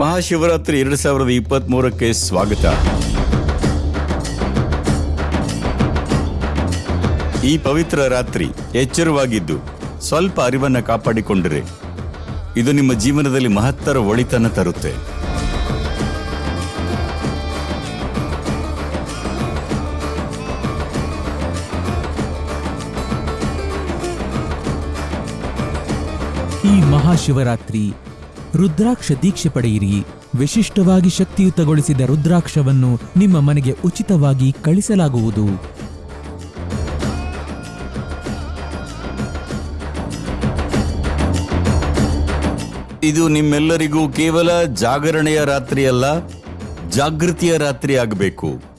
ಮಹಾಶಿವರಾತ್ರಿ ಎರಡು ಸಾವಿರದ ಇಪ್ಪತ್ತ್ ಮೂರಕ್ಕೆ ಸ್ವಾಗತ. ಈ ಪವಿತ್ರ ರಾತ್ರಿ ಎಚ್ಚರವಾಗಿದ್ದು ಸ್ವಲ್ಪ ಅರಿವನ್ನ ಕಾಪಾಡಿಕೊಂಡರೆ ಇದು ನಿಮ್ಮ ಜೀವನದಲ್ಲಿ ಮಹತ್ತರ ಒಳಿತನ ತರುತ್ತೆ. ಈ ಮಹಾಶಿವರಾತ್ರಿ ರುದ್ರಾಕ್ಷ ದೀಕ್ಷೆ ಪಡೆಯಿರಿ. ವಿಶಿಷ್ಟವಾಗಿ ಶಕ್ತಿಯುತಗೊಳಿಸಿದ ರುದ್ರಾಕ್ಷವನ್ನು ನಿಮ್ಮ ಮನೆಗೆ ಉಚಿತವಾಗಿ ಕಳಿಸಲಾಗುವುದು. ಇದು ನಿಮ್ಮೆಲ್ಲರಿಗೂ ಕೇವಲ ಜಾಗರಣೆಯ ರಾತ್ರಿಯಲ್ಲ, ಜಾಗೃತಿಯ ರಾತ್ರಿ ಆಗಬೇಕು